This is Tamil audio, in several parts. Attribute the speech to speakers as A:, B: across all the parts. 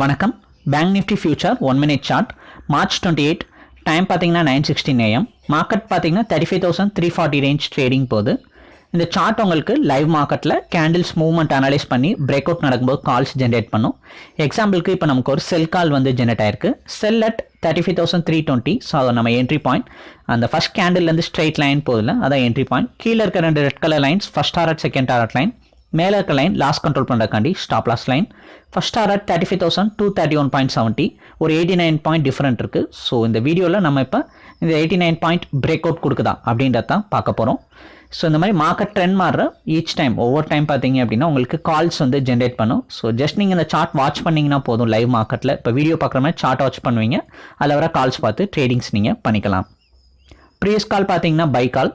A: வணக்கம். Bank Nifty future one minute chart March twenty eight time பார்த்தீங்கன்னா நைன் சிக்ஸ்டீன் ஏஎம் மார்க்கெட் பார்த்தீங்கன்னா thirty five thousand three forty range trading போகுது. இந்த சார்ட் உங்களுக்கு லைவ் மார்க்கெட்டில் கேண்டில்ஸ் மூவ்மெண்ட் அனலைஸ் பண்ணி பிரேக் அவுட் நடக்கும்போது கால்ஸ் ஜென்ரேட் பண்ணும். எக்ஸாம்பிளுக்கு இப்போ நமக்கு ஒரு செல் கால் வந்து ஜென்ரேட் ஆயிருக்கு. Sell at thirty five thousand three twenty so அதை நம்ம என்ட்ரி பாயிண்ட் அந்த ஃபஸ்ட் கேண்டில்லேருந்து ஸ்ட்ரெயிட் லைன் போதில் அதான் என்ட்ரி பாயிண்ட் கீழே இருக்க ரெண்டு red colour lines first target second target line மேலே இருக்க line loss control பண்ணுறக்காண்டி stop loss line first target thirty five thousand two thirty one point seventy ஒரு எயிட்டி நைன் பாயிண்ட் டிஃப்ரெண்ட் இருக்குது ஸோ இந்த வீடியோவில் நம்ம இப்போ இந்த eighty nine point break out கொடுக்குதா அப்படின்றத தான் பார்க்க போகிறோம் ஸோ இந்த மாதிரி மார்க்கெட் ட்ரெண்ட் மாறுற ஈச் டைம் ஒவ்வொரு டைம் பார்த்தீங்க அப்படின்னா உங்களுக்கு கால்ஸ் வந்து ஜென்ரேட் பண்ணும். ஸோ ஜஸ்ட் நீங்கள் இந்த சார்ட் வாட்ச் பண்ணிங்கன்னா போதும் லைவ் மார்க்கெட்டில் இப்போ வீடியோ பார்க்குற மாதிரி சார்ட் வாட்ச் பண்ணுவீங்க. அதில் வர கால்ஸ் பார்த்து ட்ரேடிங்ஸ் நீங்கள் பண்ணிக்கலாம். ப்ரீவியஸ் கால் பார்த்தீங்கன்னா பை கால்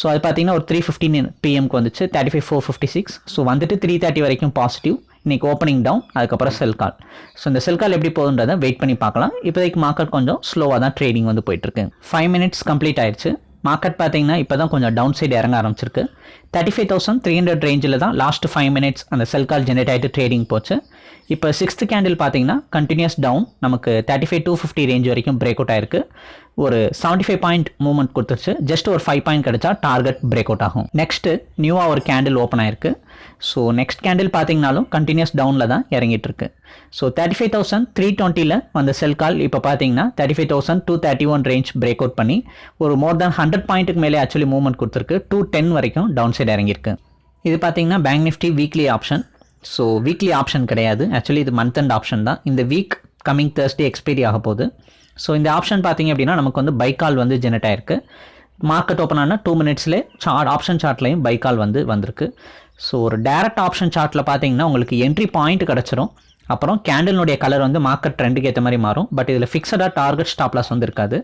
A: ஸோ அது பார்த்தீங்கன்னா ஒரு த்ரீ ஃபிஃப்டின் பிஎம்க்கு வந்துச்சு thirty five four fifty six so வந்துட்டு த்ரீ தேர்ட்டி வரைக்கும் பாசிட்டிவ் இன்றைக்கி ஓப்பனிங் டவுன் அதுக்கப்புறம் செல் கால் ஸோ இந்த செல் கால் எப்படி போகுன்றதை வெயிட் பண்ணி பார்க்கலாம். இப்போதைக்கு மார்க்கெட் கொஞ்சம் ஸ்லோவாக தான் ட்ரேடிங் வந்து போயிட்டுருக்கு ஃபைவ் மினிட்ஸ் கம்ப்ளீட் ஆயிடுச்சு மார்க்கெட் பார்த்தீங்கன்னா இப்போ தான் கொஞ்சம் டவுன் சைடு இறங்க ஆரம்பிச்சிருக்கு. Thirty five thousand three hundred ரேஞ்சில் தான் லாஸ்ட் ஃபைவ் மினிட்ஸ் அந்த செல் கால் ஜென்ரேட் ஆகிட்டு ட்ரேடிங் போச்சு. இப்போ சிக்ஸ்த் கேண்டில் பார்த்தீங்கன்னா கண்டினியூஸ் டவுன் நமக்கு thirty five two fifty range வரைக்கும் பிரேக் அவுட் ஆயிருக்கு. ஒரு செவன்ட்டி ஃபைவ் பாயிண்ட் மூவ்மெண்ட் கொடுத்துருச்சு. ஜஸ்ட் ஒரு ஃபைவ் பாயிண்ட் கிடைச்சா டார்கெட் பிரேக் அவுட் ஆகும். நெக்ஸ்ட்டு நியூவாக ஒரு கேண்டில் ஓப்பன் ஆயிருக்கு. ஸோ நெக்ஸ்ட் கேண்டில் பார்த்தீங்கனாலும் கண்டினியூஸ் டவுனில் தான் இறங்கிட்டு இருக்கு so thirty five thousand three டுவெண்ட்டியில் வந்த செல் கால் இப்போ பார்த்தீங்கன்னா thirty five thousand two thirty one range break out பண்ணி ஒரு மோர் தேன் ஹண்ட்ரட் பாயிண்ட்டுக்கு மேலே ஆக்சுவலி மூவ்மெண்ட் கொடுத்துருக்கு. டூ டென் வரைக்கும் டவுன் சைடு இறங்கியிருக்கு. இது பார்த்தீங்கன்னா bank Nifty weekly option so weekly option கிடையாது. ஆக்சுவலி இது மந்த் அண்ட் ஆப்ஷன் தான். இந்த வீக் கமிங் தேர்ஸ்டே எக்ஸ்பைரி ஆக போகுது. ஸோ இந்த ஆப்ஷன் பார்த்தீங்க அப்படின்னா நமக்கு வந்து பைக்கால் வந்து ஜெனரேட் ஆயிருக்கு. மார்க்கெட் ஓப்பன் ஆனால் டூ மினிட்ஸ்லேயே சார்ட் ஆப்ஷன் சார்ட்லையும் பைக்கால் வந்து வந்திருக்கு. ஸோ ஒரு டேரக்ட் ஆப்ஷன் சார்ட்டில் பார்த்தீங்கன்னா உங்களுக்கு என்ட்ரி பாயிண்ட் கிடச்சிரும். அப்புறம் கேண்டிலுடைய கலர் வந்து மார்க்கெட் ட்ரெண்டுக்கு ஏற்ற மாதிரி மாறும். பட் இதில் ஃபிக்ஸடாக டார்கெட் ஸ்டாப்லாஸ் வந்து இருக்காது.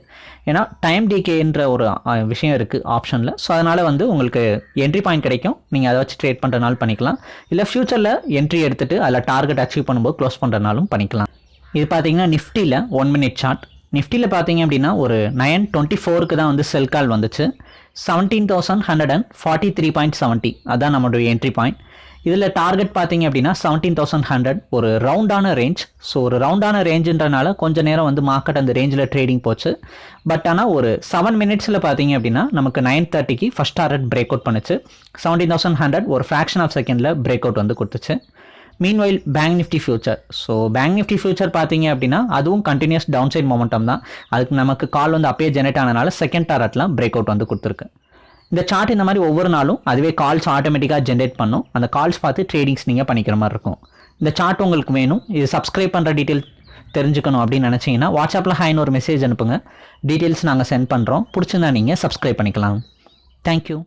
A: ஏன்னா டைம் டிகேன்ற ஒரு விஷயம் இருக்குது ஆப்ஷனில் ஸோ அதனால் வந்து உங்களுக்கு என்ட்ரி பாயிண்ட் கிடைக்கும். நீங்கள் அதை வச்சு ட்ரேட் பண்ணுறனாலும் பண்ணிக்கலாம். இல்லை ஃப்யூச்சரில் என்ட்ரி எடுத்துகிட்டு அதில் டார்கெட் அச்சீவ் பண்ணும்போது க்ளோஸ் பண்ணுறனாலும் பண்ணிக்கலாம். இது பார்த்தீங்கன்னா நிஃப்டியில் ஒன் மினிட் சார்ட் நிஃப்டியில் பார்த்தீங்க அப்படின்னா ஒரு நயன் டுவெண்ட்டி ஃபோருக்கு தான் வந்து செல் கால் வந்துச்சு. Seventeen thousand hundred and forty three point seventy அதான் நம்மளுடைய என்ட்ரி பாயிண்ட் இதில் டார்கெட் பார்த்தீங்க அப்படின்னா செவன்டீன் தௌசண்ட் ஹண்ட்ரட் ஒரு ரவுண்டான ரேஞ்ச் ஸோ ஒரு ரவுண்டான ரேஞ்சுன்றனால கொஞ்ச நேரம் வந்து மார்க்கெட் அந்த ரேஞ்சில் ட்ரேடிங் போச்சு. பட் ஆனால் ஒரு செவன் மினிட்ஸில் பார்த்தீங்க அப்படின்னா நமக்கு நைன் தேர்ட்டிக்கு ஃபஸ்ட் டார்கெட் பிரேக் அவுட் பண்ணுச்சு. செவன்டீன் தௌசண்ட் ஹண்ட்ரட் ஒரு ஃப்ராக்ஷன் ஆஃப் செகண்டில் பிரேக் அவுட் வந்து கொடுத்துச்சு. Meanwhile bank Nifty future so bank Nifty future பார்த்தீங்க அப்படின்னா அதுவும் கண்டினியூஸ் டவுன் சைட் மொமெண்டம் தான். அதுக்கு நமக்கு கால் வந்து அப்பயே ஜெனரேட் ஆனனால செகண்ட் டாரட்லாம் பிரேக் அவுட் வந்து கொடுத்துருக்கு. இந்த சார்ட் இந்த மாதிரி ஒவ்வொரு நாளும் அதுவே கால்ஸ் ஆட்டோமேட்டிக்காக ஜென்ரேட் பண்ணும். அந்த கால்ஸ் பார்த்து ட்ரேடிங்ஸ் நீங்கள் பண்ணிக்கிற மாதிரி இருக்கும். இந்த சார்ட் உங்களுக்கு வேணும். இது சப்ஸ்கிரைப் பண்ணுற டீட்டெயில் தெரிஞ்சுக்கணும் அப்படின்னு நினச்சிங்கன்னா வாட்ஸ்அப்பில் ஹாய்னு ஒரு மெசேஜ் அனுப்புங்க. டீட்டெயில்ஸ் நாங்கள் சென்ட் பண்ணுறோம் பிடிச்சிருந்தா நீங்கள் சப்ஸ்கிரைப் பண்ணிக்கலாம். தேங்க்யூ